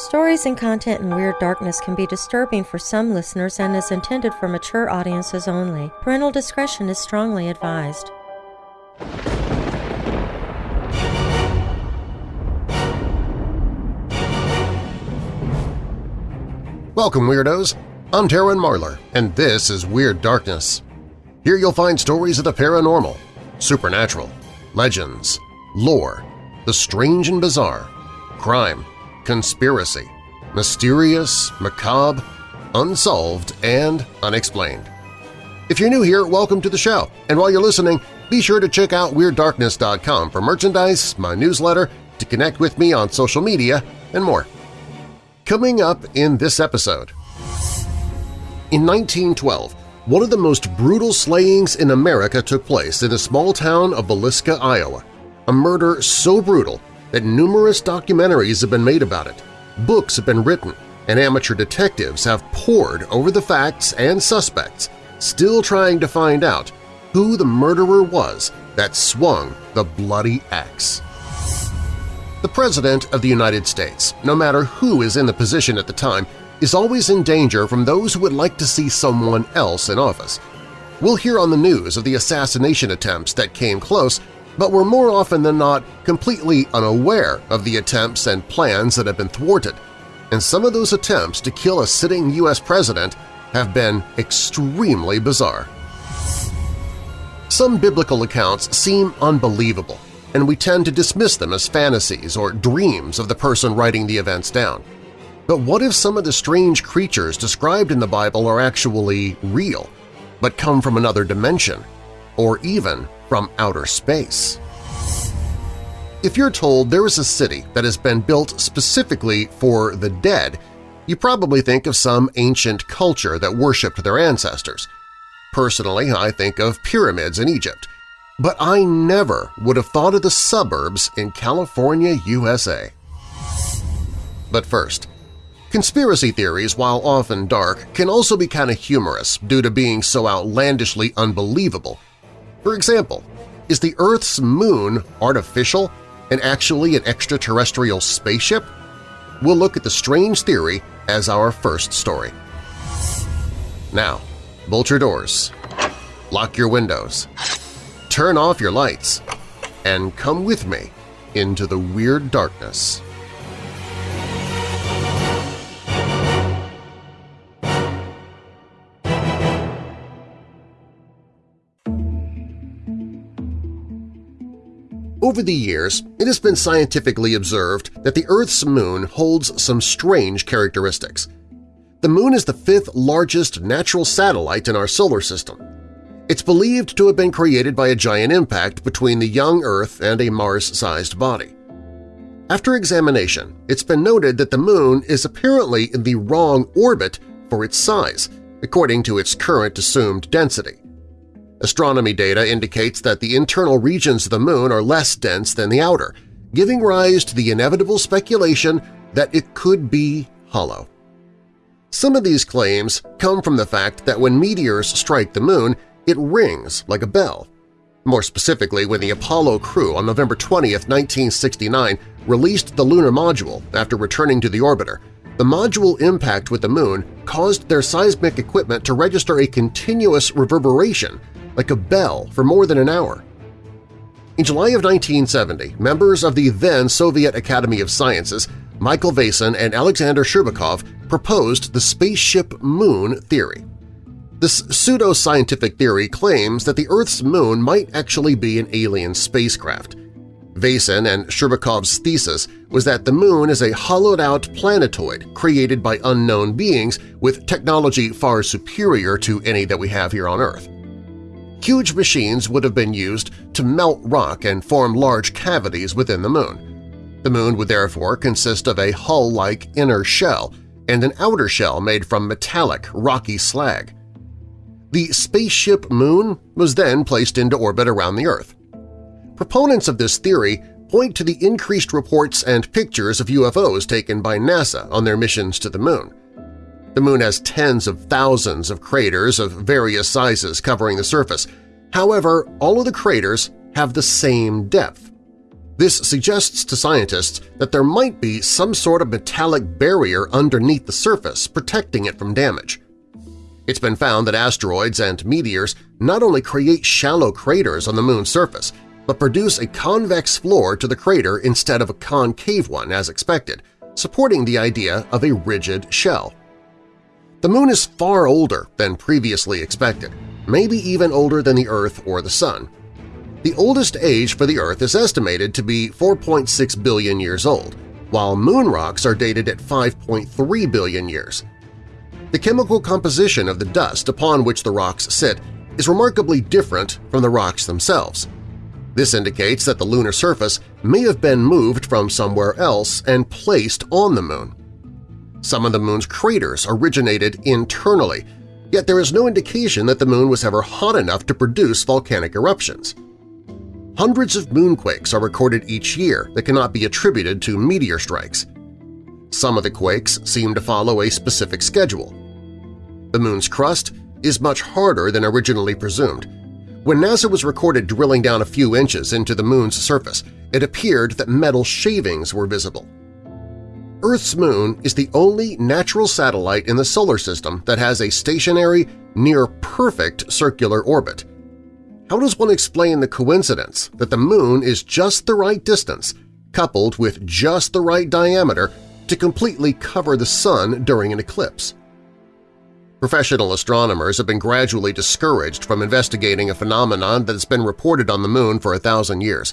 Stories and content in Weird Darkness can be disturbing for some listeners and is intended for mature audiences only. Parental discretion is strongly advised. Welcome, Weirdos! I'm Darren Marlar, and this is Weird Darkness. Here you'll find stories of the paranormal, supernatural, legends, lore, the strange and bizarre, crime, conspiracy, mysterious, macabre, unsolved, and unexplained. If you're new here, welcome to the show, and while you're listening, be sure to check out WeirdDarkness.com for merchandise, my newsletter, to connect with me on social media, and more. Coming up in this episode… In 1912, one of the most brutal slayings in America took place in the small town of Villisca, Iowa, a murder so brutal that numerous documentaries have been made about it, books have been written, and amateur detectives have pored over the facts and suspects, still trying to find out who the murderer was that swung the bloody axe. The President of the United States, no matter who is in the position at the time, is always in danger from those who would like to see someone else in office. We'll hear on the news of the assassination attempts that came close but were more often than not completely unaware of the attempts and plans that have been thwarted, and some of those attempts to kill a sitting U.S. president have been extremely bizarre. Some biblical accounts seem unbelievable, and we tend to dismiss them as fantasies or dreams of the person writing the events down. But what if some of the strange creatures described in the Bible are actually real, but come from another dimension, or even from outer space. If you're told there is a city that has been built specifically for the dead, you probably think of some ancient culture that worshipped their ancestors. Personally, I think of pyramids in Egypt, but I never would have thought of the suburbs in California, USA. But first, conspiracy theories, while often dark, can also be kind of humorous due to being so outlandishly unbelievable for example, is the Earth's moon artificial and actually an extraterrestrial spaceship? We'll look at the strange theory as our first story. Now, bolt your doors, lock your windows, turn off your lights, and come with me into the weird darkness. Over the years, it has been scientifically observed that the Earth's moon holds some strange characteristics. The moon is the fifth largest natural satellite in our solar system. It's believed to have been created by a giant impact between the young Earth and a Mars-sized body. After examination, it's been noted that the moon is apparently in the wrong orbit for its size, according to its current assumed density. Astronomy data indicates that the internal regions of the Moon are less dense than the outer, giving rise to the inevitable speculation that it could be hollow. Some of these claims come from the fact that when meteors strike the Moon, it rings like a bell. More specifically, when the Apollo crew on November 20, 1969 released the lunar module after returning to the orbiter, the module impact with the Moon caused their seismic equipment to register a continuous reverberation like a bell for more than an hour. In July of 1970, members of the then Soviet Academy of Sciences, Michael Vasin and Alexander Shcherbakov proposed the spaceship moon theory. This pseudo-scientific theory claims that the Earth's moon might actually be an alien spacecraft. Vasin and Shcherbakov's thesis was that the moon is a hollowed-out planetoid created by unknown beings with technology far superior to any that we have here on Earth. Huge machines would have been used to melt rock and form large cavities within the Moon. The Moon would therefore consist of a hull-like inner shell and an outer shell made from metallic, rocky slag. The spaceship Moon was then placed into orbit around the Earth. Proponents of this theory point to the increased reports and pictures of UFOs taken by NASA on their missions to the Moon. The Moon has tens of thousands of craters of various sizes covering the surface. However, all of the craters have the same depth. This suggests to scientists that there might be some sort of metallic barrier underneath the surface protecting it from damage. It's been found that asteroids and meteors not only create shallow craters on the Moon's surface, but produce a convex floor to the crater instead of a concave one as expected, supporting the idea of a rigid shell. The Moon is far older than previously expected, maybe even older than the Earth or the Sun. The oldest age for the Earth is estimated to be 4.6 billion years old, while moon rocks are dated at 5.3 billion years. The chemical composition of the dust upon which the rocks sit is remarkably different from the rocks themselves. This indicates that the lunar surface may have been moved from somewhere else and placed on the Moon. Some of the Moon's craters originated internally, yet there is no indication that the Moon was ever hot enough to produce volcanic eruptions. Hundreds of moonquakes are recorded each year that cannot be attributed to meteor strikes. Some of the quakes seem to follow a specific schedule. The Moon's crust is much harder than originally presumed. When NASA was recorded drilling down a few inches into the Moon's surface, it appeared that metal shavings were visible. Earth's moon is the only natural satellite in the Solar System that has a stationary, near-perfect circular orbit. How does one explain the coincidence that the Moon is just the right distance, coupled with just the right diameter, to completely cover the Sun during an eclipse? Professional astronomers have been gradually discouraged from investigating a phenomenon that has been reported on the Moon for a thousand years.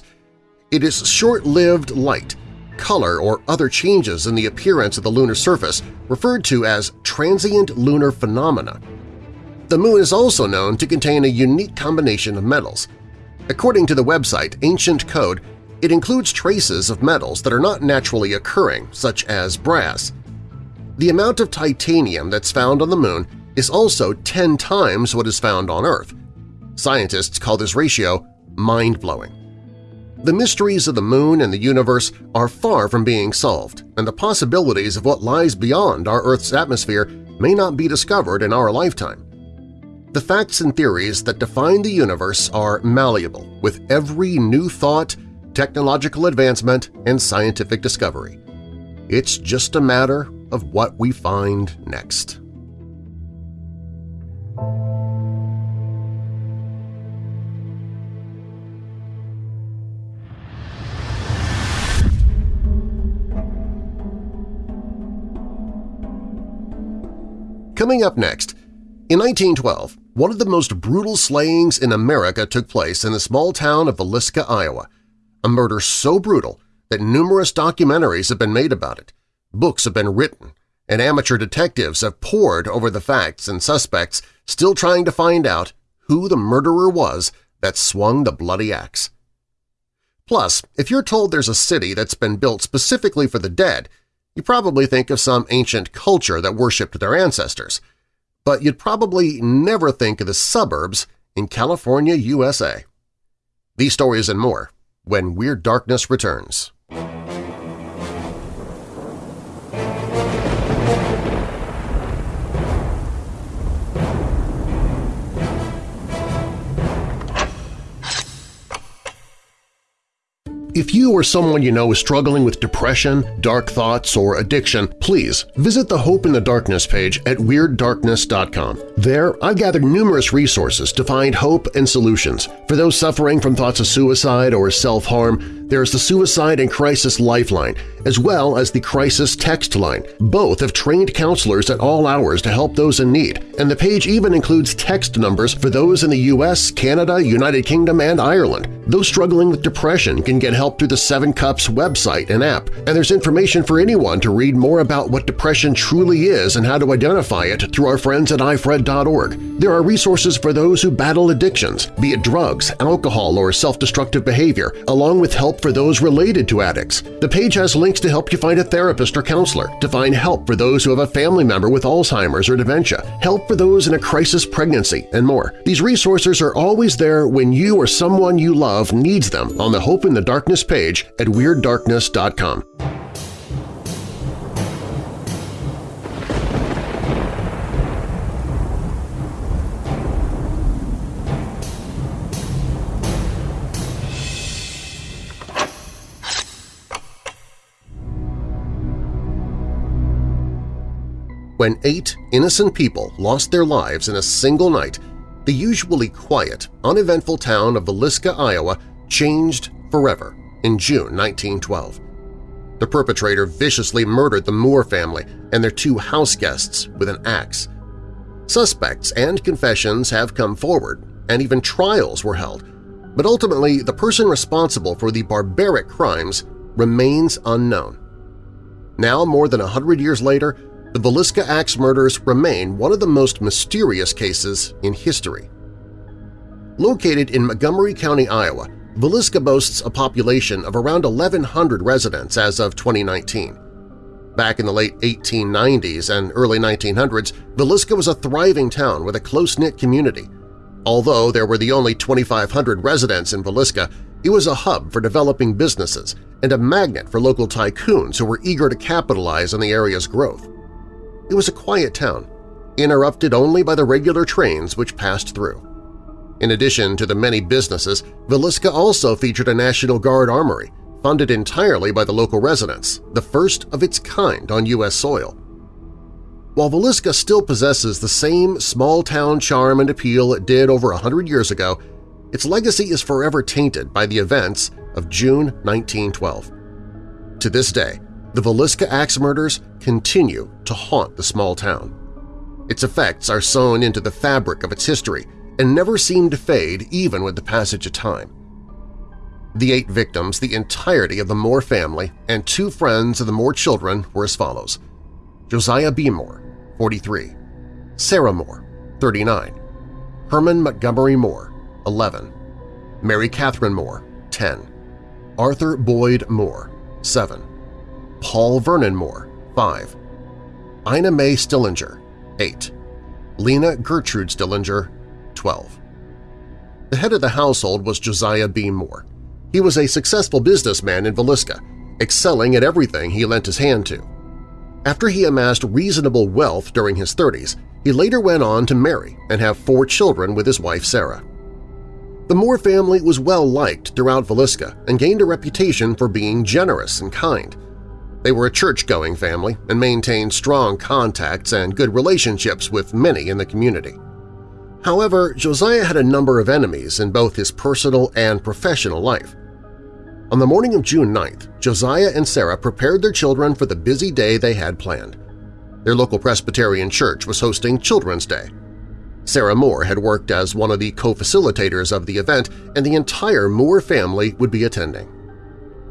It is short-lived light – color, or other changes in the appearance of the lunar surface referred to as transient lunar phenomena. The Moon is also known to contain a unique combination of metals. According to the website Ancient Code, it includes traces of metals that are not naturally occurring, such as brass. The amount of titanium that's found on the Moon is also 10 times what is found on Earth. Scientists call this ratio mind-blowing. The mysteries of the Moon and the universe are far from being solved, and the possibilities of what lies beyond our Earth's atmosphere may not be discovered in our lifetime. The facts and theories that define the universe are malleable with every new thought, technological advancement, and scientific discovery. It's just a matter of what we find next. Coming up next, in 1912, one of the most brutal slayings in America took place in the small town of Villisca, Iowa, a murder so brutal that numerous documentaries have been made about it, books have been written, and amateur detectives have pored over the facts and suspects still trying to find out who the murderer was that swung the bloody axe. Plus, if you're told there's a city that's been built specifically for the dead, you probably think of some ancient culture that worshipped their ancestors, but you'd probably never think of the suburbs in California, USA. These stories and more when Weird Darkness returns. If you or someone you know is struggling with depression, dark thoughts, or addiction, please visit the Hope in the Darkness page at WeirdDarkness.com. There, I've gathered numerous resources to find hope and solutions. For those suffering from thoughts of suicide or self-harm, there's the Suicide and Crisis Lifeline, as well as the Crisis Text Line. Both have trained counselors at all hours to help those in need, and the page even includes text numbers for those in the U.S., Canada, United Kingdom, and Ireland. Those struggling with depression can get help through the Seven Cups website and app, and there's information for anyone to read more about what depression truly is and how to identify it through our friends at ifred.org. There are resources for those who battle addictions, be it drugs, alcohol, or self-destructive behavior, along with help for those related to addicts. The page has links to help you find a therapist or counselor, to find help for those who have a family member with Alzheimer's or dementia, help for those in a crisis pregnancy, and more. These resources are always there when you or someone you love needs them on the Hope in the Darkness page at WeirdDarkness.com. When eight innocent people lost their lives in a single night, the usually quiet, uneventful town of Villisca, Iowa changed forever in June 1912. The perpetrator viciously murdered the Moore family and their two house guests with an axe. Suspects and confessions have come forward, and even trials were held, but ultimately the person responsible for the barbaric crimes remains unknown. Now, more than a hundred years later, the Villisca Axe murders remain one of the most mysterious cases in history. Located in Montgomery County, Iowa, Villisca boasts a population of around 1,100 residents as of 2019. Back in the late 1890s and early 1900s, Villisca was a thriving town with a close-knit community. Although there were the only 2,500 residents in Villisca, it was a hub for developing businesses and a magnet for local tycoons who were eager to capitalize on the area's growth. It was a quiet town, interrupted only by the regular trains which passed through. In addition to the many businesses, Villisca also featured a National Guard armory, funded entirely by the local residents, the first of its kind on U.S. soil. While Villisca still possesses the same small-town charm and appeal it did over a hundred years ago, its legacy is forever tainted by the events of June 1912. To this day, the Villisca axe murders continue to haunt the small town. Its effects are sewn into the fabric of its history and never seem to fade even with the passage of time. The eight victims, the entirety of the Moore family, and two friends of the Moore children were as follows. Josiah B. Moore, 43, Sarah Moore, 39, Herman Montgomery Moore, 11, Mary Catherine Moore, 10, Arthur Boyd Moore, 7, Paul Vernon Moore, 5, Ina May Stillinger, 8, Lena Gertrude Stillinger, 12. The head of the household was Josiah B. Moore. He was a successful businessman in Villisca, excelling at everything he lent his hand to. After he amassed reasonable wealth during his 30s, he later went on to marry and have four children with his wife Sarah. The Moore family was well-liked throughout Villisca and gained a reputation for being generous and kind. They were a church-going family and maintained strong contacts and good relationships with many in the community. However, Josiah had a number of enemies in both his personal and professional life. On the morning of June 9th, Josiah and Sarah prepared their children for the busy day they had planned. Their local Presbyterian church was hosting Children's Day. Sarah Moore had worked as one of the co-facilitators of the event, and the entire Moore family would be attending.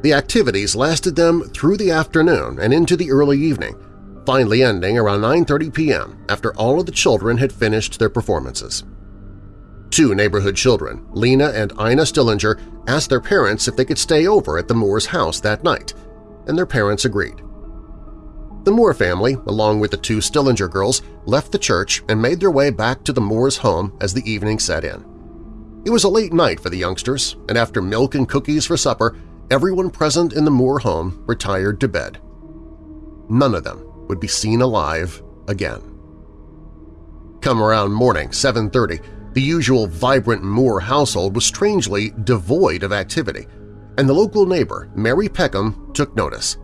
The activities lasted them through the afternoon and into the early evening, finally ending around 9.30 p.m. after all of the children had finished their performances. Two neighborhood children, Lena and Ina Stillinger, asked their parents if they could stay over at the Moore's house that night, and their parents agreed. The Moore family, along with the two Stillinger girls, left the church and made their way back to the Moore's home as the evening set in. It was a late night for the youngsters, and after milk and cookies for supper, everyone present in the Moore home retired to bed. None of them would be seen alive again. Come around morning, 7.30, the usual vibrant Moore household was strangely devoid of activity, and the local neighbor, Mary Peckham, took notice.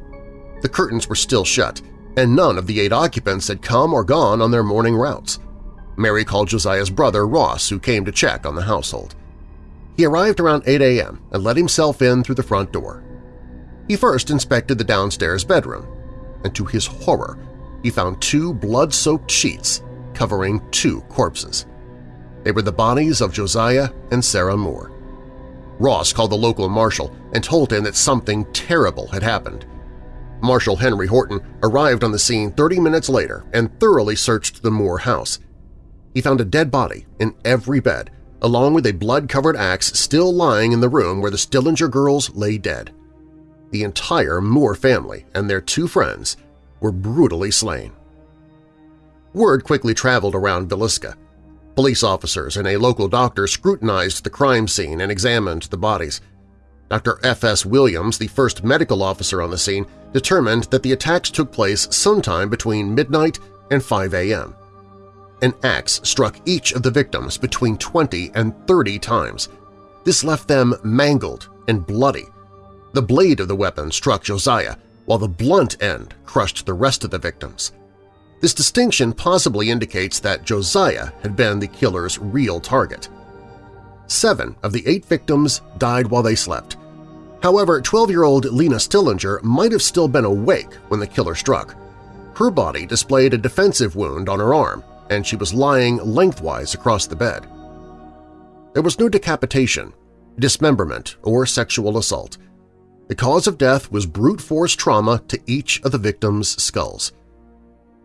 The curtains were still shut, and none of the eight occupants had come or gone on their morning routes. Mary called Josiah's brother, Ross, who came to check on the household. He arrived around 8 a.m. and let himself in through the front door. He first inspected the downstairs bedroom, and to his horror, he found two blood-soaked sheets covering two corpses. They were the bodies of Josiah and Sarah Moore. Ross called the local marshal and told him that something terrible had happened. Marshal Henry Horton arrived on the scene 30 minutes later and thoroughly searched the Moore house. He found a dead body in every bed, along with a blood-covered axe still lying in the room where the Stillinger girls lay dead the entire Moore family and their two friends were brutally slain. Word quickly traveled around Villisca. Police officers and a local doctor scrutinized the crime scene and examined the bodies. Dr. F.S. Williams, the first medical officer on the scene, determined that the attacks took place sometime between midnight and 5 a.m. An axe struck each of the victims between 20 and 30 times. This left them mangled and bloody, the blade of the weapon struck Josiah, while the blunt end crushed the rest of the victims. This distinction possibly indicates that Josiah had been the killer's real target. Seven of the eight victims died while they slept. However, 12-year-old Lena Stillinger might have still been awake when the killer struck. Her body displayed a defensive wound on her arm, and she was lying lengthwise across the bed. There was no decapitation, dismemberment, or sexual assault. The cause of death was brute force trauma to each of the victims' skulls.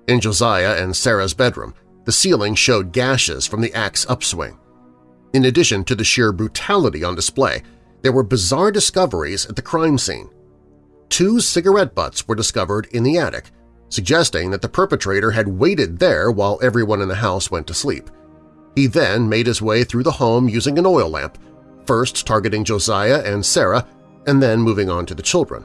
In Josiah and Sarah's bedroom, the ceiling showed gashes from the axe upswing. In addition to the sheer brutality on display, there were bizarre discoveries at the crime scene. Two cigarette butts were discovered in the attic, suggesting that the perpetrator had waited there while everyone in the house went to sleep. He then made his way through the home using an oil lamp, first targeting Josiah and Sarah and then moving on to the children.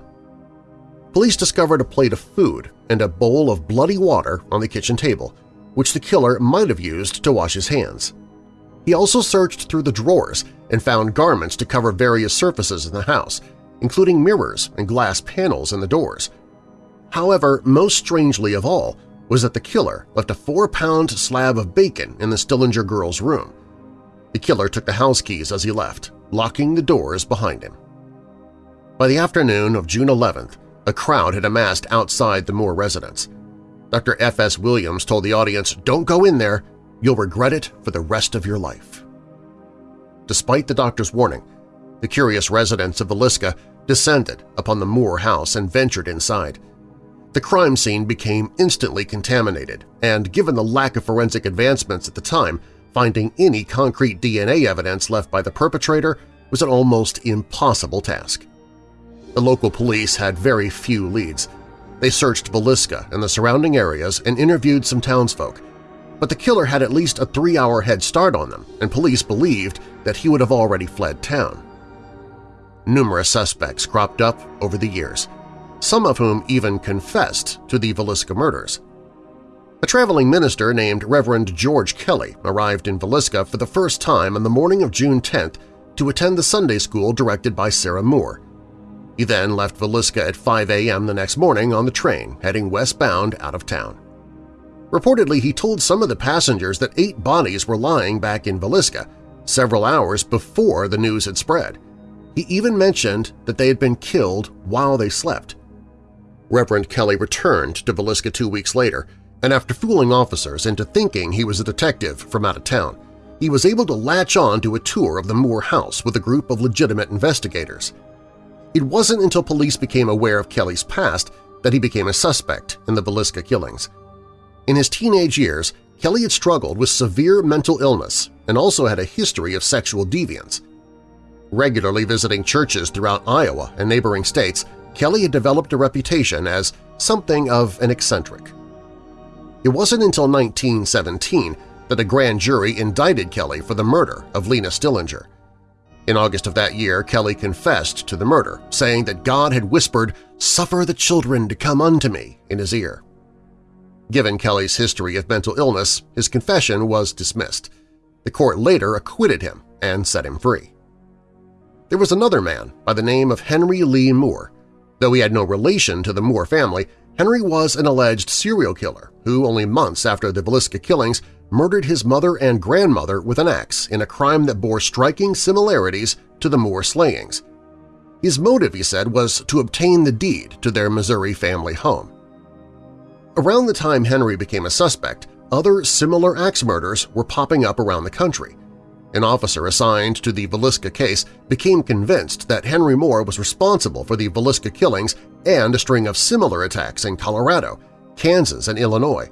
Police discovered a plate of food and a bowl of bloody water on the kitchen table, which the killer might have used to wash his hands. He also searched through the drawers and found garments to cover various surfaces in the house, including mirrors and glass panels in the doors. However, most strangely of all was that the killer left a four-pound slab of bacon in the Stillinger girl's room. The killer took the house keys as he left, locking the doors behind him. By the afternoon of June 11th, a crowd had amassed outside the Moore residence. Dr. F.S. Williams told the audience, don't go in there, you'll regret it for the rest of your life. Despite the doctor's warning, the curious residents of Villisca descended upon the Moore house and ventured inside. The crime scene became instantly contaminated, and given the lack of forensic advancements at the time, finding any concrete DNA evidence left by the perpetrator was an almost impossible task. The local police had very few leads. They searched Villisca and the surrounding areas and interviewed some townsfolk, but the killer had at least a three-hour head start on them, and police believed that he would have already fled town. Numerous suspects cropped up over the years, some of whom even confessed to the Villisca murders. A traveling minister named Reverend George Kelly arrived in Villisca for the first time on the morning of June 10th to attend the Sunday school directed by Sarah Moore. He then left Villisca at 5 a.m. the next morning on the train, heading westbound out of town. Reportedly, he told some of the passengers that eight bodies were lying back in Villisca, several hours before the news had spread. He even mentioned that they had been killed while they slept. Reverend Kelly returned to Villisca two weeks later, and after fooling officers into thinking he was a detective from out of town, he was able to latch on to a tour of the Moore house with a group of legitimate investigators. It wasn't until police became aware of Kelly's past that he became a suspect in the Villisca killings. In his teenage years, Kelly had struggled with severe mental illness and also had a history of sexual deviance. Regularly visiting churches throughout Iowa and neighboring states, Kelly had developed a reputation as something of an eccentric. It wasn't until 1917 that a grand jury indicted Kelly for the murder of Lena Stillinger. In August of that year, Kelly confessed to the murder, saying that God had whispered, "'Suffer the children to come unto me' in his ear. Given Kelly's history of mental illness, his confession was dismissed. The court later acquitted him and set him free. There was another man by the name of Henry Lee Moore, Though he had no relation to the Moore family, Henry was an alleged serial killer who, only months after the Villisca killings, murdered his mother and grandmother with an axe in a crime that bore striking similarities to the Moore slayings. His motive, he said, was to obtain the deed to their Missouri family home. Around the time Henry became a suspect, other similar axe murders were popping up around the country, an officer assigned to the Villisca case became convinced that Henry Moore was responsible for the Villisca killings and a string of similar attacks in Colorado, Kansas, and Illinois.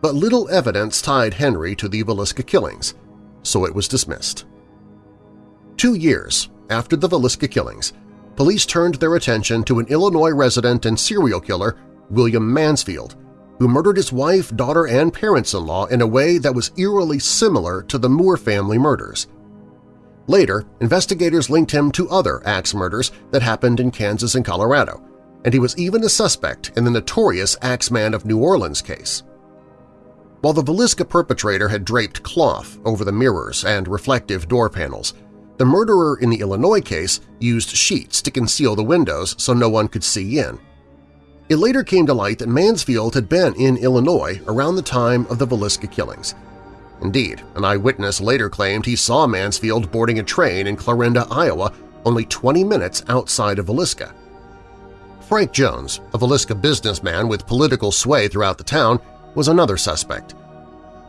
But little evidence tied Henry to the Villisca killings, so it was dismissed. Two years after the Villisca killings, police turned their attention to an Illinois resident and serial killer, William Mansfield, who murdered his wife, daughter, and parents-in-law in a way that was eerily similar to the Moore family murders. Later, investigators linked him to other axe murders that happened in Kansas and Colorado, and he was even a suspect in the notorious Axeman of New Orleans case. While the Villisca perpetrator had draped cloth over the mirrors and reflective door panels, the murderer in the Illinois case used sheets to conceal the windows so no one could see in. It later came to light that Mansfield had been in Illinois around the time of the Villisca killings. Indeed, an eyewitness later claimed he saw Mansfield boarding a train in Clarinda, Iowa, only 20 minutes outside of Villisca. Frank Jones, a Villisca businessman with political sway throughout the town, was another suspect.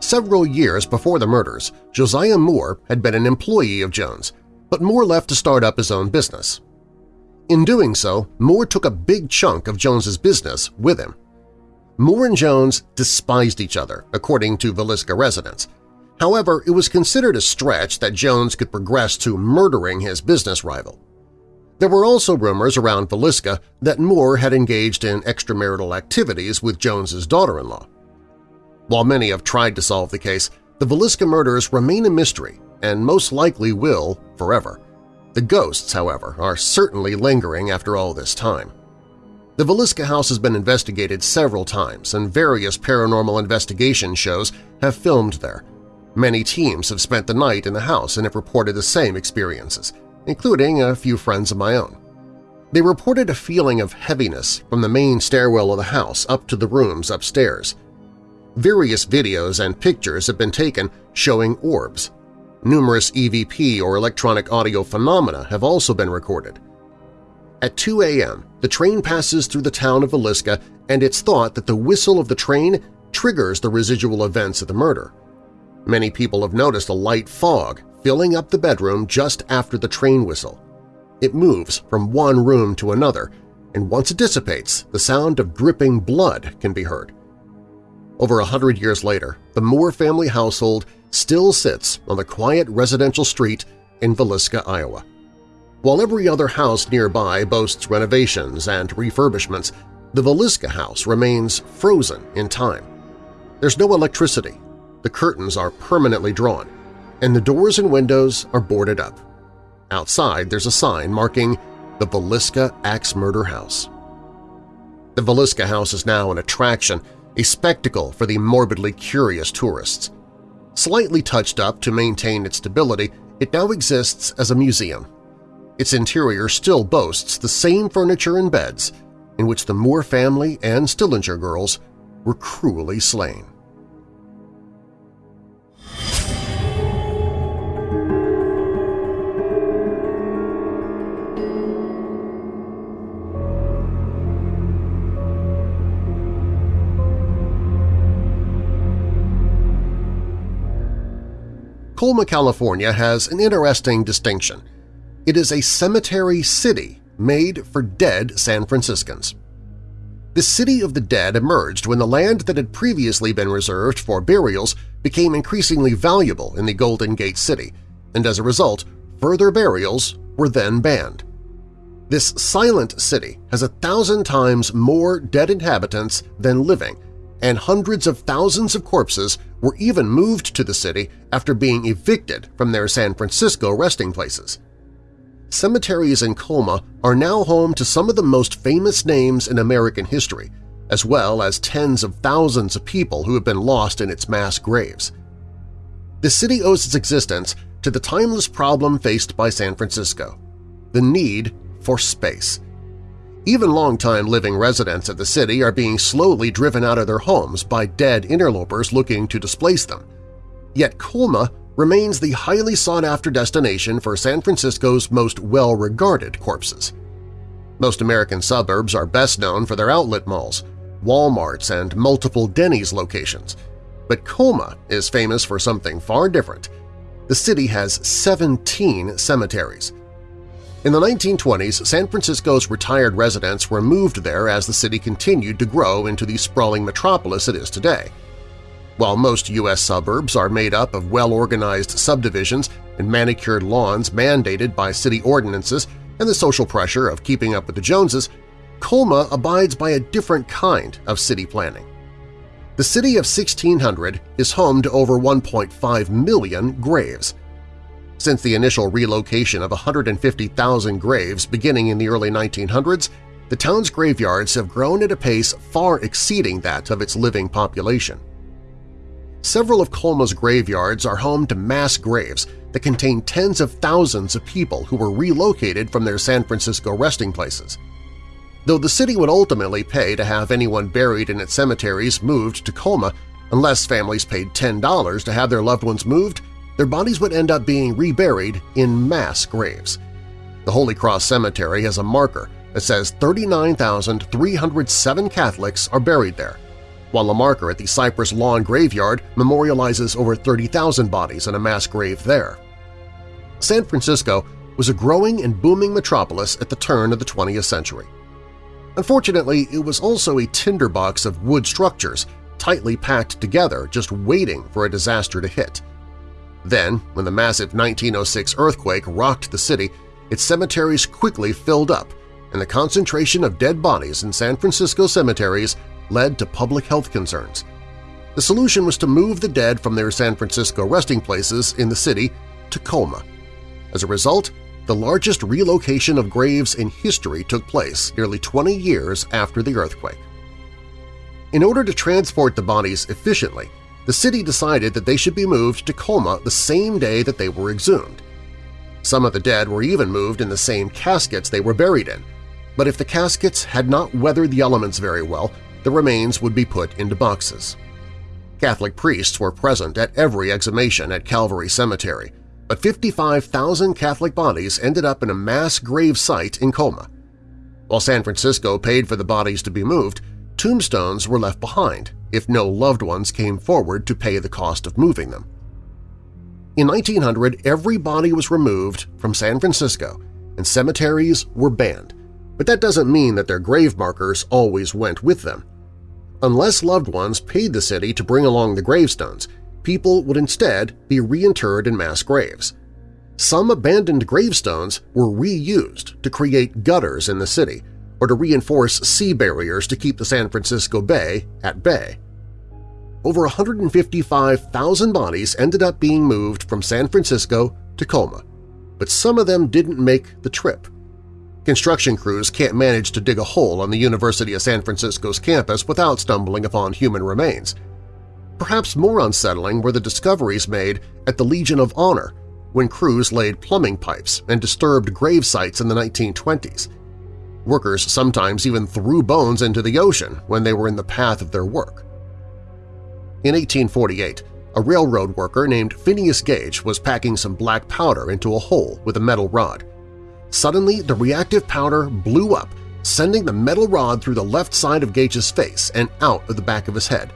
Several years before the murders, Josiah Moore had been an employee of Jones, but Moore left to start up his own business. In doing so, Moore took a big chunk of Jones's business with him. Moore and Jones despised each other, according to Villisca residents. However, it was considered a stretch that Jones could progress to murdering his business rival. There were also rumors around Villisca that Moore had engaged in extramarital activities with Jones's daughter-in-law. While many have tried to solve the case, the Villisca murders remain a mystery and most likely will forever. The ghosts, however, are certainly lingering after all this time. The Villisca house has been investigated several times and various paranormal investigation shows have filmed there. Many teams have spent the night in the house and have reported the same experiences, including a few friends of my own. They reported a feeling of heaviness from the main stairwell of the house up to the rooms upstairs. Various videos and pictures have been taken showing orbs. Numerous EVP or electronic audio phenomena have also been recorded. At 2 a.m., the train passes through the town of Villisca and it's thought that the whistle of the train triggers the residual events of the murder. Many people have noticed a light fog filling up the bedroom just after the train whistle. It moves from one room to another, and once it dissipates, the sound of dripping blood can be heard. Over a hundred years later, the Moore family household still sits on the quiet residential street in Villisca, Iowa. While every other house nearby boasts renovations and refurbishments, the Villisca house remains frozen in time. There's no electricity, the curtains are permanently drawn, and the doors and windows are boarded up. Outside there's a sign marking the Villisca Axe Murder House. The Villisca House is now an attraction, a spectacle for the morbidly curious tourists. Slightly touched up to maintain its stability, it now exists as a museum. Its interior still boasts the same furniture and beds in which the Moore family and Stillinger girls were cruelly slain. Colma, California has an interesting distinction. It is a cemetery city made for dead San Franciscans. The City of the Dead emerged when the land that had previously been reserved for burials became increasingly valuable in the Golden Gate City, and as a result, further burials were then banned. This silent city has a thousand times more dead inhabitants than living, and hundreds of thousands of corpses were even moved to the city after being evicted from their San Francisco resting places. Cemeteries in Colma are now home to some of the most famous names in American history, as well as tens of thousands of people who have been lost in its mass graves. The city owes its existence to the timeless problem faced by San Francisco – the need for space. Even long-time living residents of the city are being slowly driven out of their homes by dead interlopers looking to displace them. Yet Colma remains the highly sought-after destination for San Francisco's most well-regarded corpses. Most American suburbs are best known for their outlet malls, Walmarts, and multiple Denny's locations. But Colma is famous for something far different. The city has 17 cemeteries – in the 1920s, San Francisco's retired residents were moved there as the city continued to grow into the sprawling metropolis it is today. While most U.S. suburbs are made up of well-organized subdivisions and manicured lawns mandated by city ordinances and the social pressure of keeping up with the Joneses, Colma abides by a different kind of city planning. The city of 1600 is home to over 1.5 million graves – since the initial relocation of 150,000 graves beginning in the early 1900s, the town's graveyards have grown at a pace far exceeding that of its living population. Several of Colma's graveyards are home to mass graves that contain tens of thousands of people who were relocated from their San Francisco resting places. Though the city would ultimately pay to have anyone buried in its cemeteries moved to Colma, unless families paid $10 to have their loved ones moved, their bodies would end up being reburied in mass graves. The Holy Cross Cemetery has a marker that says 39,307 Catholics are buried there, while a marker at the Cypress Lawn Graveyard memorializes over 30,000 bodies in a mass grave there. San Francisco was a growing and booming metropolis at the turn of the 20th century. Unfortunately, it was also a tinderbox of wood structures tightly packed together just waiting for a disaster to hit. Then, when the massive 1906 earthquake rocked the city, its cemeteries quickly filled up, and the concentration of dead bodies in San Francisco cemeteries led to public health concerns. The solution was to move the dead from their San Francisco resting places in the city to Colma. As a result, the largest relocation of graves in history took place nearly 20 years after the earthquake. In order to transport the bodies efficiently, the city decided that they should be moved to Colma the same day that they were exhumed. Some of the dead were even moved in the same caskets they were buried in, but if the caskets had not weathered the elements very well, the remains would be put into boxes. Catholic priests were present at every exhumation at Calvary Cemetery, but 55,000 Catholic bodies ended up in a mass grave site in Colma. While San Francisco paid for the bodies to be moved, tombstones were left behind if no loved ones came forward to pay the cost of moving them. In 1900, every body was removed from San Francisco and cemeteries were banned, but that doesn't mean that their grave markers always went with them. Unless loved ones paid the city to bring along the gravestones, people would instead be reinterred in mass graves. Some abandoned gravestones were reused to create gutters in the city or to reinforce sea barriers to keep the San Francisco Bay at bay. Over 155,000 bodies ended up being moved from San Francisco to Colma, but some of them didn't make the trip. Construction crews can't manage to dig a hole on the University of San Francisco's campus without stumbling upon human remains. Perhaps more unsettling were the discoveries made at the Legion of Honor when crews laid plumbing pipes and disturbed grave sites in the 1920s. Workers sometimes even threw bones into the ocean when they were in the path of their work. In 1848, a railroad worker named Phineas Gage was packing some black powder into a hole with a metal rod. Suddenly, the reactive powder blew up, sending the metal rod through the left side of Gage's face and out of the back of his head,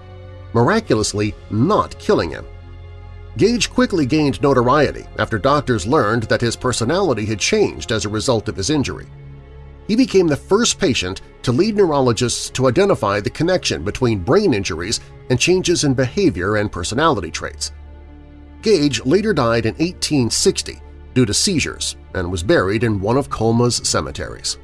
miraculously not killing him. Gage quickly gained notoriety after doctors learned that his personality had changed as a result of his injury. He became the first patient to lead neurologists to identify the connection between brain injuries and changes in behavior and personality traits. Gage later died in 1860 due to seizures and was buried in one of Colma's cemeteries.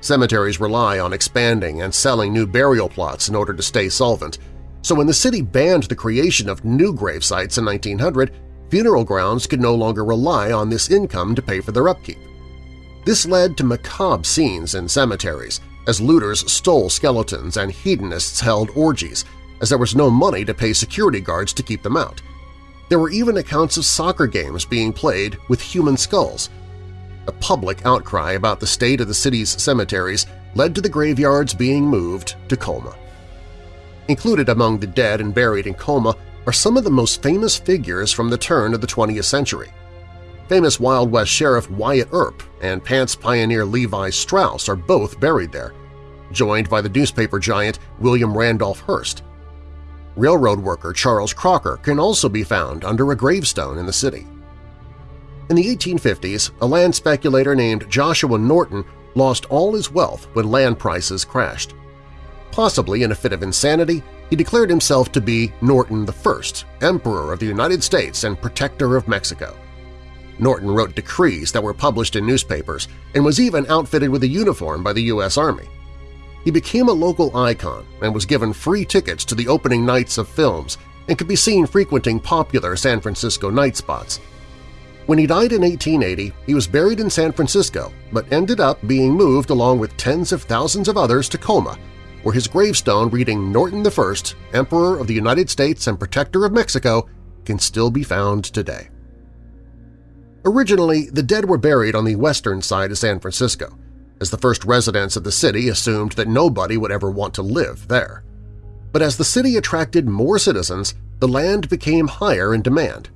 Cemeteries rely on expanding and selling new burial plots in order to stay solvent, so when the city banned the creation of new grave sites in 1900, funeral grounds could no longer rely on this income to pay for their upkeep. This led to macabre scenes in cemeteries, as looters stole skeletons and hedonists held orgies, as there was no money to pay security guards to keep them out. There were even accounts of soccer games being played with human skulls. A public outcry about the state of the city's cemeteries led to the graveyards being moved to Colma. Included among the dead and buried in Colma are some of the most famous figures from the turn of the 20th century. Famous Wild West Sheriff Wyatt Earp and pants pioneer Levi Strauss are both buried there, joined by the newspaper giant William Randolph Hearst. Railroad worker Charles Crocker can also be found under a gravestone in the city. In the 1850s, a land speculator named Joshua Norton lost all his wealth when land prices crashed. Possibly in a fit of insanity, he declared himself to be Norton I, Emperor of the United States and Protector of Mexico. Norton wrote decrees that were published in newspapers and was even outfitted with a uniform by the U.S. Army. He became a local icon and was given free tickets to the opening nights of films and could be seen frequenting popular San Francisco night spots. When he died in 1880, he was buried in San Francisco but ended up being moved along with tens of thousands of others to Colma, where his gravestone reading Norton I, Emperor of the United States and Protector of Mexico, can still be found today. Originally, the dead were buried on the western side of San Francisco, as the first residents of the city assumed that nobody would ever want to live there. But as the city attracted more citizens, the land became higher in demand.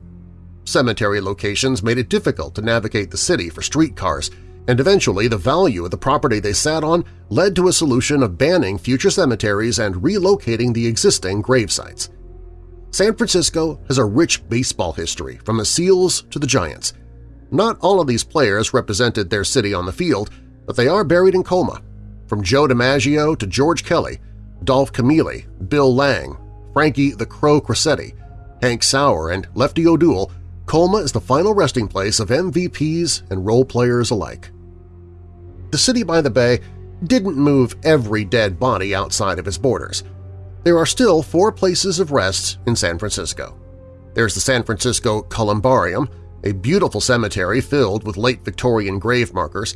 Cemetery locations made it difficult to navigate the city for streetcars, and eventually the value of the property they sat on led to a solution of banning future cemeteries and relocating the existing grave sites. San Francisco has a rich baseball history from the Seals to the Giants. Not all of these players represented their city on the field, but they are buried in Colma. From Joe DiMaggio to George Kelly, Dolph Camilli, Bill Lang, Frankie the Crow Crosetti, Hank Sauer, and Lefty O'Doul, Colma is the final resting place of MVPs and role players alike. The city by the bay didn't move every dead body outside of its borders – there are still four places of rest in San Francisco. There's the San Francisco Columbarium, a beautiful cemetery filled with late Victorian grave markers,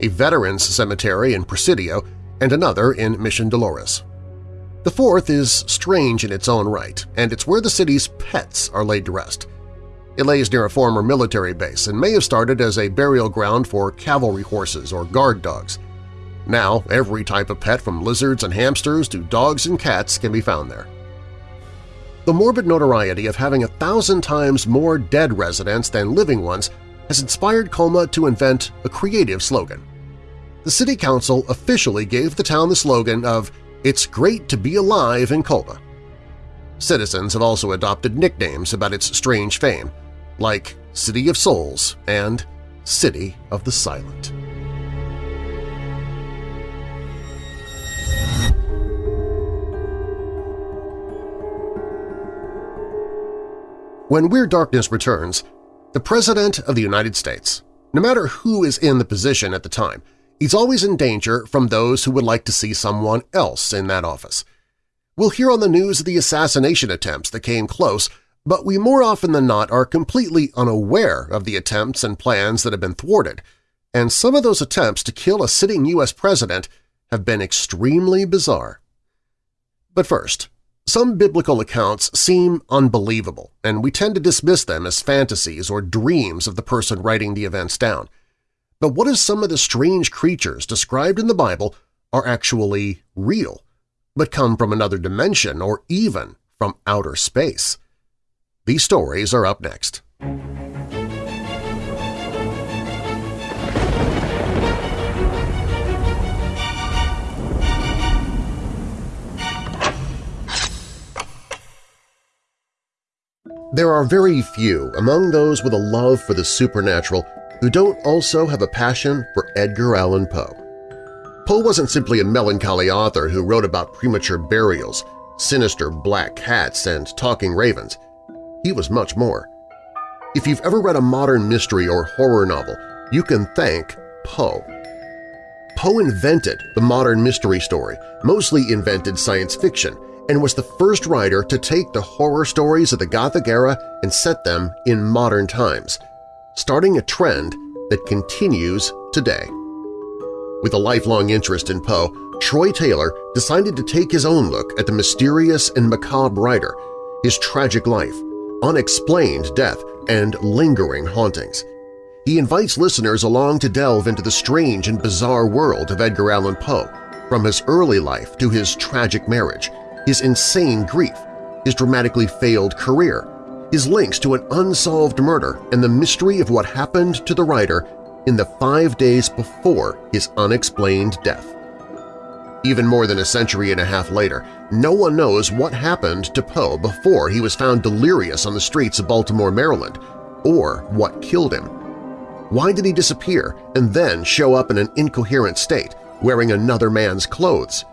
a veterans cemetery in Presidio, and another in Mission Dolores. The fourth is strange in its own right, and it's where the city's pets are laid to rest. It lays near a former military base and may have started as a burial ground for cavalry horses or guard dogs. Now, every type of pet from lizards and hamsters to dogs and cats can be found there. The morbid notoriety of having a thousand times more dead residents than living ones has inspired Colma to invent a creative slogan. The City Council officially gave the town the slogan of It's Great to Be Alive in Colma. Citizens have also adopted nicknames about its strange fame, like City of Souls and City of the Silent. When Weird Darkness returns, the President of the United States, no matter who is in the position at the time, he's always in danger from those who would like to see someone else in that office. We'll hear on the news of the assassination attempts that came close, but we more often than not are completely unaware of the attempts and plans that have been thwarted, and some of those attempts to kill a sitting U.S. president have been extremely bizarre. But first, some biblical accounts seem unbelievable, and we tend to dismiss them as fantasies or dreams of the person writing the events down. But what if some of the strange creatures described in the Bible are actually real, but come from another dimension or even from outer space? These stories are up next. There are very few among those with a love for the supernatural who don't also have a passion for Edgar Allan Poe. Poe wasn't simply a melancholy author who wrote about premature burials, sinister black cats, and talking ravens. He was much more. If you've ever read a modern mystery or horror novel, you can thank Poe. Poe invented the modern mystery story, mostly invented science fiction, and was the first writer to take the horror stories of the Gothic era and set them in modern times, starting a trend that continues today. With a lifelong interest in Poe, Troy Taylor decided to take his own look at the mysterious and macabre writer, his tragic life, unexplained death, and lingering hauntings. He invites listeners along to delve into the strange and bizarre world of Edgar Allan Poe, from his early life to his tragic marriage, his insane grief, his dramatically failed career, his links to an unsolved murder, and the mystery of what happened to the writer in the five days before his unexplained death. Even more than a century and a half later, no one knows what happened to Poe before he was found delirious on the streets of Baltimore, Maryland, or what killed him. Why did he disappear and then show up in an incoherent state, wearing another man's clothes?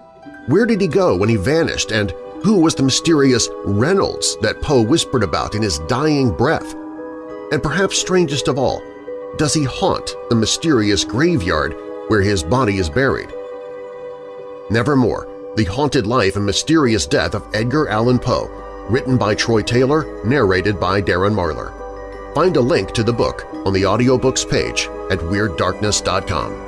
Where did he go when he vanished, and who was the mysterious Reynolds that Poe whispered about in his dying breath? And perhaps strangest of all, does he haunt the mysterious graveyard where his body is buried? Nevermore, The Haunted Life and Mysterious Death of Edgar Allan Poe, written by Troy Taylor, narrated by Darren Marlar. Find a link to the book on the audiobooks page at WeirdDarkness.com.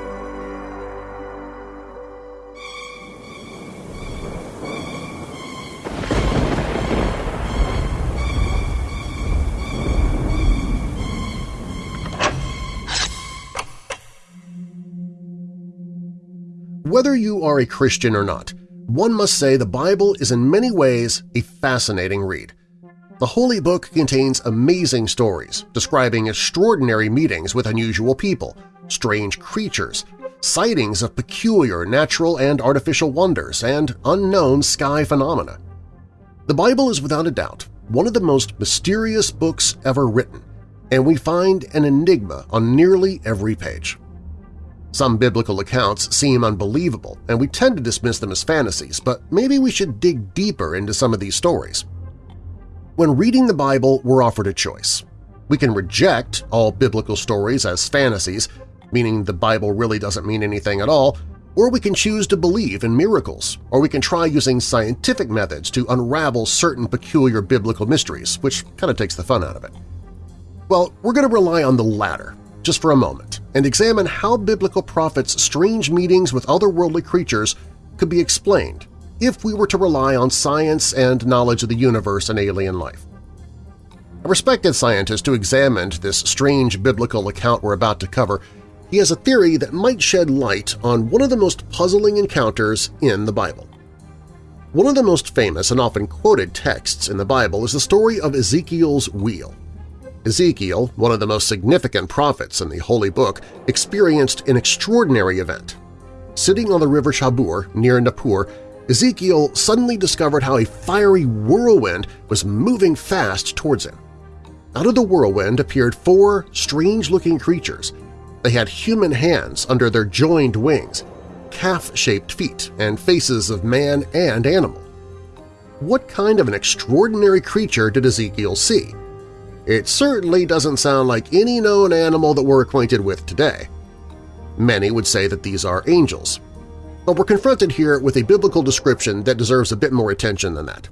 whether you are a Christian or not, one must say the Bible is in many ways a fascinating read. The Holy Book contains amazing stories describing extraordinary meetings with unusual people, strange creatures, sightings of peculiar natural and artificial wonders, and unknown sky phenomena. The Bible is without a doubt one of the most mysterious books ever written, and we find an enigma on nearly every page. Some biblical accounts seem unbelievable, and we tend to dismiss them as fantasies, but maybe we should dig deeper into some of these stories. When reading the Bible, we're offered a choice. We can reject all biblical stories as fantasies, meaning the Bible really doesn't mean anything at all, or we can choose to believe in miracles, or we can try using scientific methods to unravel certain peculiar biblical mysteries, which kind of takes the fun out of it. Well, we're going to rely on the latter, just for a moment, and examine how biblical prophets' strange meetings with otherworldly creatures could be explained if we were to rely on science and knowledge of the universe and alien life. A respected scientist who examined this strange biblical account we're about to cover he has a theory that might shed light on one of the most puzzling encounters in the Bible. One of the most famous and often quoted texts in the Bible is the story of Ezekiel's wheel. Ezekiel, one of the most significant prophets in the Holy Book, experienced an extraordinary event. Sitting on the river Chebar near Nippur, Ezekiel suddenly discovered how a fiery whirlwind was moving fast towards him. Out of the whirlwind appeared four strange-looking creatures – they had human hands under their joined wings, calf-shaped feet, and faces of man and animal. What kind of an extraordinary creature did Ezekiel see? It certainly doesn't sound like any known animal that we're acquainted with today. Many would say that these are angels. But we're confronted here with a biblical description that deserves a bit more attention than that.